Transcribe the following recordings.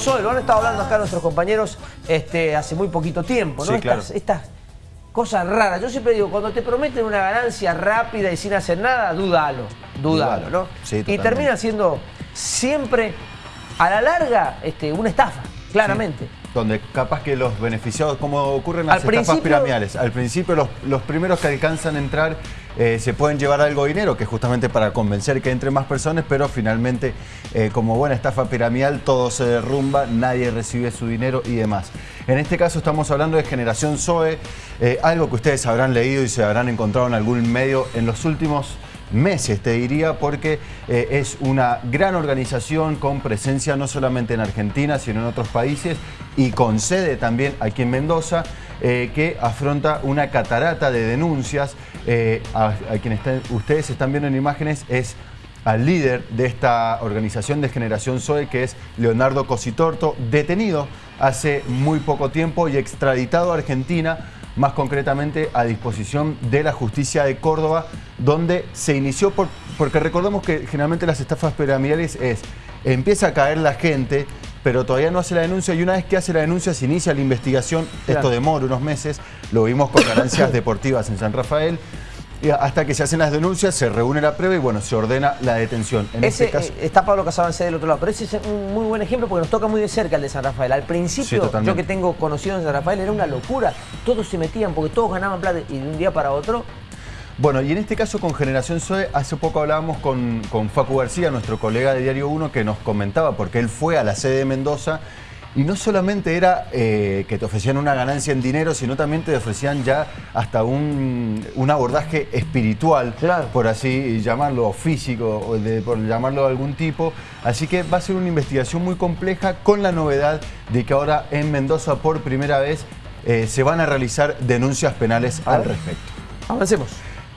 Zoe, lo han estado hablando acá nuestros compañeros este, hace muy poquito tiempo, ¿no? Sí, claro. estas, estas cosas raras. Yo siempre digo, cuando te prometen una ganancia rápida y sin hacer nada, dúdalo, dúdalo. ¿no? Sí, y totalmente. termina siendo siempre, a la larga, este, una estafa, claramente. Donde capaz que los beneficiados, como ocurren Al las estafas piramidales, al principio los, los primeros que alcanzan a entrar eh, se pueden llevar algo dinero, que es justamente para convencer que entre más personas, pero finalmente, eh, como buena estafa piramidal, todo se derrumba, nadie recibe su dinero y demás. En este caso estamos hablando de Generación Zoe, eh, algo que ustedes habrán leído y se habrán encontrado en algún medio en los últimos meses, te diría, porque eh, es una gran organización con presencia no solamente en Argentina, sino en otros países y con sede también aquí en Mendoza, eh, que afronta una catarata de denuncias. Eh, a, quien ustedes están viendo en imágenes es al líder de esta organización de Generación Zoe, que es Leonardo Cositorto, detenido hace muy poco tiempo y extraditado a Argentina más concretamente a disposición de la justicia de Córdoba, donde se inició, por, porque recordemos que generalmente las estafas piramidales es, empieza a caer la gente, pero todavía no hace la denuncia y una vez que hace la denuncia se inicia la investigación, Claro. esto demora unos meses, lo vimos con ganancias deportivas en San Rafael, hasta que se hacen las denuncias, se reúne la prueba y bueno, se ordena la detención. En Ese, este caso, eh, está Pablo Casabancé del otro lado, pero ese es un muy buen ejemplo porque nos toca muy de cerca el de San Rafael. Al principio, yo que tengo conocido en San Rafael, era una locura. Todos se metían porque todos ganaban plata y de un día para otro. Bueno, y en este caso con Generación Zoe, hace poco hablábamos con, con Facu García, nuestro colega de Diario 1, que nos comentaba, porque él fue a la sede de Mendoza y no solamente era eh, que te ofrecían una ganancia en dinero, sino también te ofrecían ya hasta un, un abordaje espiritual, Claro. por así llamarlo, físico, o de- por llamarlo de algún tipo. Así que va a ser una investigación muy compleja con la novedad de que ahora en Mendoza por primera vez eh, se van a realizar denuncias penales al respecto. Avancemos.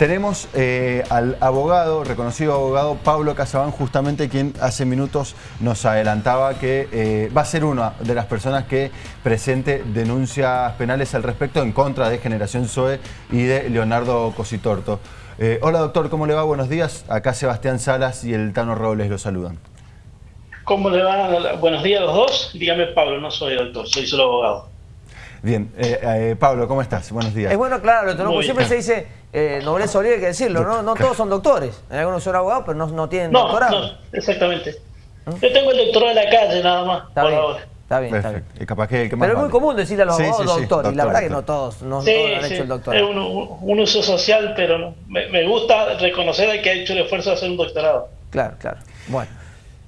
Tenemos eh, al abogado, reconocido abogado Pablo Casabán, justamente quien hace minutos nos adelantaba que eh, va a ser una de las personas que presente denuncias penales al respecto en contra de Generación Zoe y de Leonardo Cositorto. Eh, hola doctor, ¿cómo le va? Buenos días. Acá Sebastián Salas y el Tano Robles lo saludan. ¿Cómo le va? Buenos días a los dos. Dígame Pablo, no soy doctor, soy solo abogado. Bien, eh, eh, Pablo, ¿cómo estás? Buenos días. Es bueno aclararlo, ¿no? Muy Porque siempre se dice eh, nobleza obliga, hay que decirlo, ¿no? No todos son doctores. Hay algunos son abogados, pero no, no tienen No, doctorado. no, exactamente. Yo tengo el doctorado de la calle nada más, Está por bien, ahora. está bien, está bien. Perfecto. Y capaz que el que más Pero es muy vale. común decirle a los Sí, abogados sí, sí, doctor, y la doctor, verdad que doctor. no todos, no Sí, todos han sí, hecho el es doctorado. un, un uso social, pero no. me, me gusta reconocer al que ha hecho el esfuerzo de hacer un doctorado. Claro, claro. Bueno.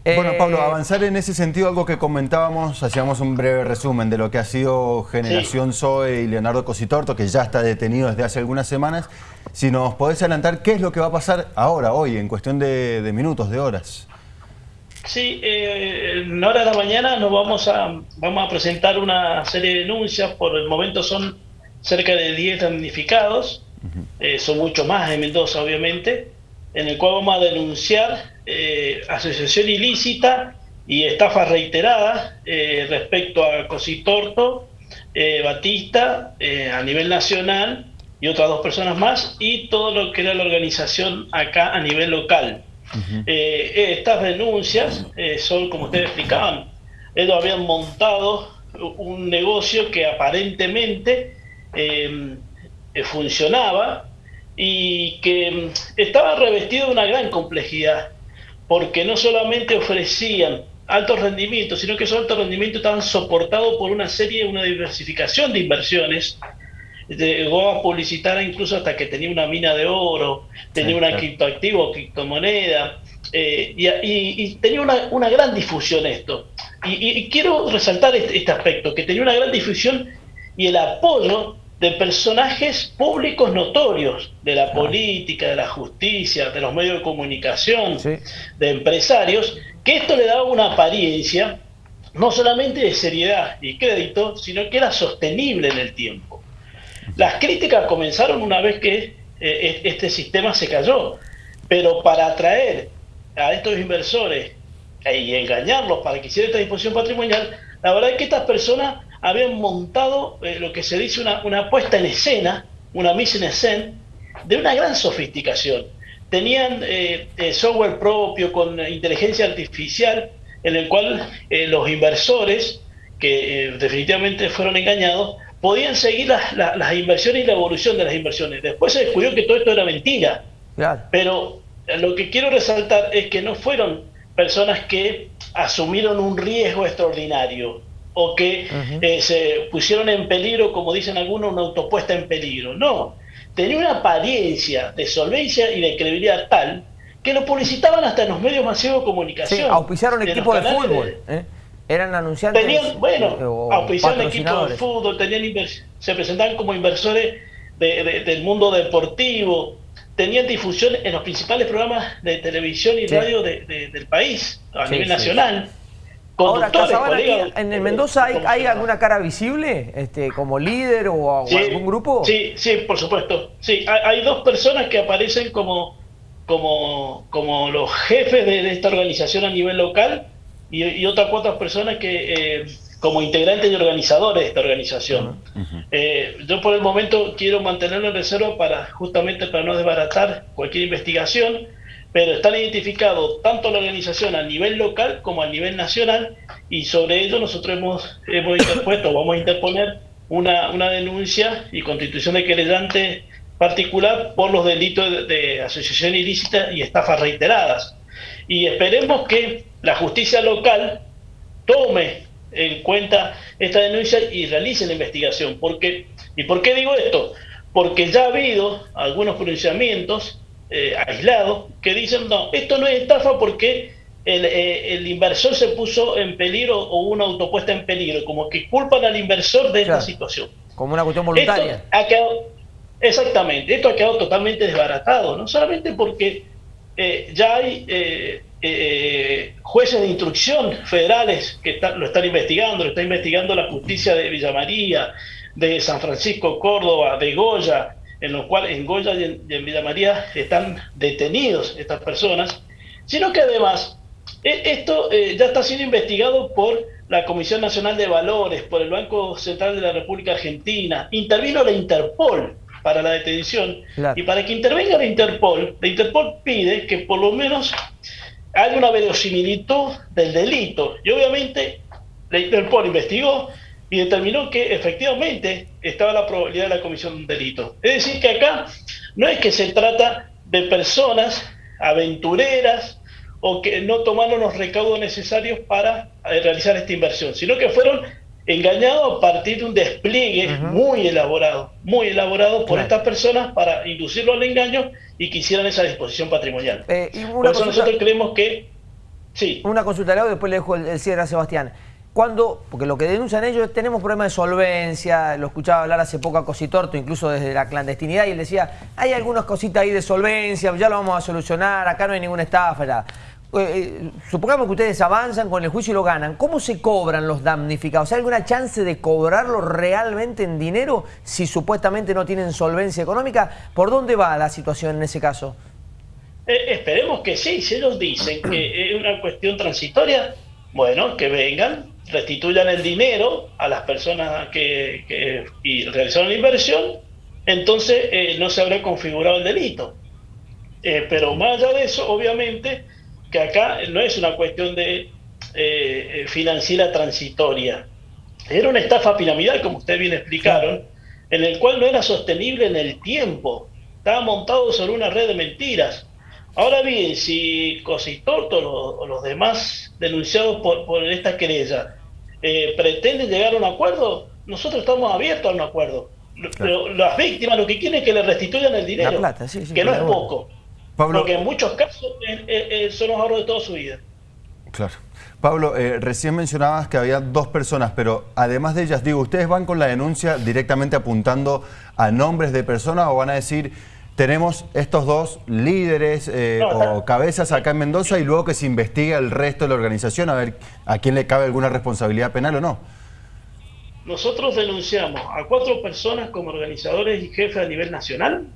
Bueno, Eh, Pablo, avanzar en ese sentido, algo que comentábamos, hacíamos un breve resumen de lo que ha sido Generación Zoe y Leonardo Cositorto, que ya está detenido desde hace algunas semanas. Si nos podés adelantar, ¿qué es lo que va a pasar ahora, hoy, en cuestión de, de minutos, de horas? Sí, eh, en hora de la mañana nos vamos a, vamos a presentar una serie de denuncias. Por el momento son cerca de 10 damnificados. Eh, son mucho más en Mendoza, obviamente. En el cual vamos a denunciar eh, asociación ilícita y estafa reiterada eh, respecto a Cositorto, eh, Batista eh, a nivel nacional y otras dos personas más y todo lo que era la organización acá a nivel local. Estas denuncias son, como ustedes explicaban, ellos habían montado un negocio que aparentemente funcionaba y que mm, estaba revestido de una gran complejidad, porque no solamente ofrecían altos rendimientos, sino que esos altos rendimientos estaban soportados por una serie, una diversificación de inversiones. Llegó a publicitar incluso hasta que tenía una mina de oro, tenía una criptoactivo, criptomoneda, eh, y, y- y tenía una, una gran difusión esto. Y quiero resaltar este, este aspecto, que tenía una gran difusión y el apoyo de personajes públicos notorios, de la política, de la justicia, de los medios de comunicación, Sí. de empresarios, que esto le daba una apariencia no solamente de seriedad y crédito, sino que era sostenible en el tiempo. Las críticas comenzaron una vez que eh, este sistema se cayó, pero para atraer a estos inversores eh, y engañarlos para que hicieran esta disposición patrimonial, la verdad es que estas personas habían montado eh, lo que se dice una, una puesta en escena, una mise en escena, de una gran sofisticación. Tenían eh, eh, software propio con inteligencia artificial en el cual eh, los inversores, que eh, definitivamente fueron engañados, podían seguir las, inversiones y la evolución de las inversiones. Después se descubrió que todo esto era mentira. Pero lo que quiero resaltar es que no fueron personas que asumieron un riesgo extraordinario o que eh, se pusieron en peligro, como dicen algunos, una autopuesta en peligro. No, tenía una apariencia de solvencia y de credibilidad tal que lo publicitaban hasta en los medios masivos de comunicación. Sí, auspiciaron equipos de fútbol. ¿eh? Eran anunciantes. Tenían, bueno, auspiciaron equipos de fútbol, tenían se presentaban como inversores del mundo deportivo, tenían difusión en los principales programas de televisión y radio del país, a nivel nacional. Ahora, ¿en el Mendoza hay, alguna cara visible este, como líder o, algún grupo? Sí, sí, por supuesto. Sí, hay, dos personas que aparecen como, como, como los jefes de, esta organización a nivel local y, otras cuatro personas que eh, como integrantes y organizadores de esta organización. Eh, yo por el momento quiero mantenerlo en reserva para justamente para no desbaratar cualquier investigación pero están identificados tanto la organización a nivel local como a nivel nacional y sobre ello nosotros hemos, hemos interpuesto, vamos a interponer una, una denuncia y constitución de querellante particular por los delitos de, asociación ilícita y estafas reiteradas. Y esperemos que la justicia local tome en cuenta esta denuncia y realice la investigación. Porque, ¿Y por qué digo esto? Porque ya ha habido algunos pronunciamientos eh, aislados que dicen, no, esto no es estafa porque eh, el, inversor se puso en peligro o una autopuesta en peligro, como que culpan al inversor de esta situación. Como una cuestión voluntaria. ha quedado, exactamente, esto ha quedado totalmente desbaratado, no solamente porque eh, ya hay jueces de instrucción federales que lo están investigando, lo está investigando la justicia de Villa María, de San Francisco, Córdoba, de Goya, en los cuales en Goya y en, Villa María están detenidos estas personas, sino que además e, esto eh, ya está siendo investigado por la Comisión Nacional de Valores, por el Banco Central de la República Argentina, intervino la Interpol para la detención, y para que intervenga la Interpol, la Interpol pide que por lo menos haya una verosimilitud del delito, y obviamente la Interpol investigó, y determinó que efectivamente estaba la probabilidad de la comisión de un delito. Es decir, que acá no es que se trata de personas aventureras o que no tomaron los recaudos necesarios para eh, realizar esta inversión, sino que fueron engañados a partir de un despliegue muy elaborado, muy elaborado por estas personas para inducirlo al engaño y que hicieran esa disposición patrimonial. Eh, por eso nosotros creemos que... Sí. Una consulta, después le dejo el cierre a Sebastián cuando, porque lo que denuncian ellos, tenemos problemas de solvencia, lo escuchaba hablar hace poco a Cositorto, incluso desde la clandestinidad, y él decía, hay algunas cositas ahí de solvencia, ya lo vamos a solucionar, acá no hay ninguna estafa. Eh, eh, supongamos que ustedes avanzan con el juicio y lo ganan, ¿cómo se cobran los damnificados? ¿Hay alguna chance de cobrarlo realmente en dinero si supuestamente no tienen solvencia económica? ¿Por dónde va la situación en ese caso? Eh, esperemos que sí, si ellos dicen que es una cuestión transitoria, bueno, que vengan, restituyan el dinero a las personas que, y realizaron la inversión, entonces eh, no se habrá configurado el delito. Eh, pero más allá de eso, obviamente, que acá no es una cuestión de eh, financiera transitoria. Era una estafa piramidal, como ustedes bien explicaron, en el cual no era sostenible en el tiempo. Estaba montado sobre una red de mentiras. Ahora bien, si Cositorto o los demás denunciados por, por esta querella eh, pretenden llegar a un acuerdo, nosotros estamos abiertos a un acuerdo. Pero las víctimas lo que quieren es que le restituyan el dinero, que no es poco. Pablo, porque en muchos casos eh, son los ahorros de toda su vida. Claro. Pablo, eh, recién mencionabas que había dos personas, pero además de ellas, digo, ¿ustedes van con la denuncia directamente apuntando a nombres de personas o van a decir tenemos estos dos líderes eh, o cabezas acá en Mendoza y luego que se investigue el resto de la organización a ver a quién le cabe alguna responsabilidad penal o no. Nosotros denunciamos a cuatro personas como organizadores y jefes a nivel nacional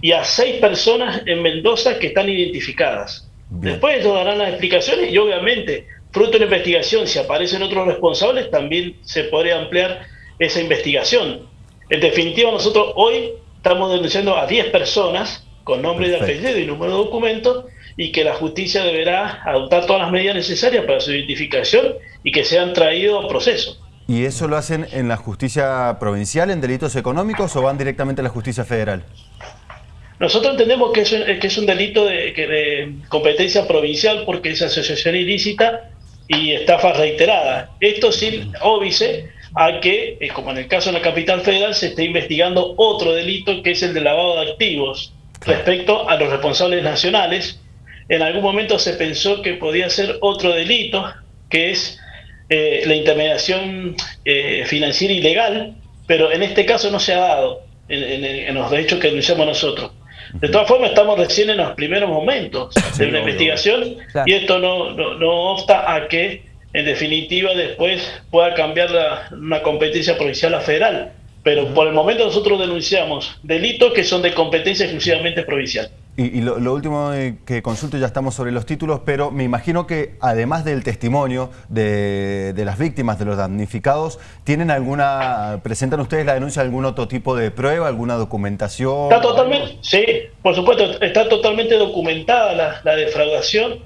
y a seis personas en Mendoza que están identificadas. Después ellos darán las explicaciones y obviamente, fruto de la investigación, si aparecen otros responsables, también se podría ampliar esa investigación. En definitiva, nosotros hoy estamos denunciando a 10 personas con nombre de apellido y número de documento y que la justicia deberá adoptar todas las medidas necesarias para su identificación y que sean traídos a proceso. ¿Y eso lo hacen en la justicia provincial, en delitos económicos, o van directamente a la justicia federal? Nosotros entendemos que es, que es un delito de, de competencia provincial porque es asociación ilícita y estafa reiterada. Esto sin óbice a que, eh, como en el caso de la capital federal, se esté investigando otro delito que es el de lavado de activos respecto a los responsables nacionales. En algún momento se pensó que podía ser otro delito, que es eh, la intermediación eh, financiera ilegal, pero en este caso no se ha dado en, en los derechos que denunciamos nosotros. De todas formas, estamos recién en los primeros momentos de una investigación y esto no, no, obsta a que, en definitiva, después pueda cambiar la, una competencia provincial a federal. Pero por el momento nosotros denunciamos delitos que son de competencia exclusivamente provincial. Y, lo, último que consulto, ya estamos sobre los títulos, pero me imagino que además del testimonio de, las víctimas, de los damnificados, ¿tienen alguna, presentan ustedes la denuncia de algún otro tipo de prueba, alguna documentación? Está totalmente, sí, por supuesto, está totalmente documentada la, defraudación,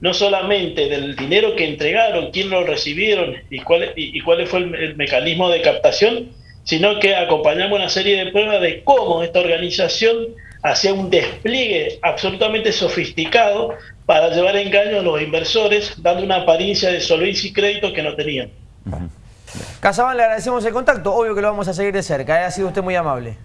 no solamente del dinero que entregaron, quién lo recibieron y cuál, y, cuál fue el mecanismo de captación, sino que acompañamos una serie de pruebas de cómo esta organización hacía un despliegue absolutamente sofisticado para llevar engaño a los inversores, dando una apariencia de solvencia y crédito que no tenían. Casabán, le agradecemos el contacto, obvio que lo vamos a seguir de cerca, ¿eh? ha sido usted muy amable.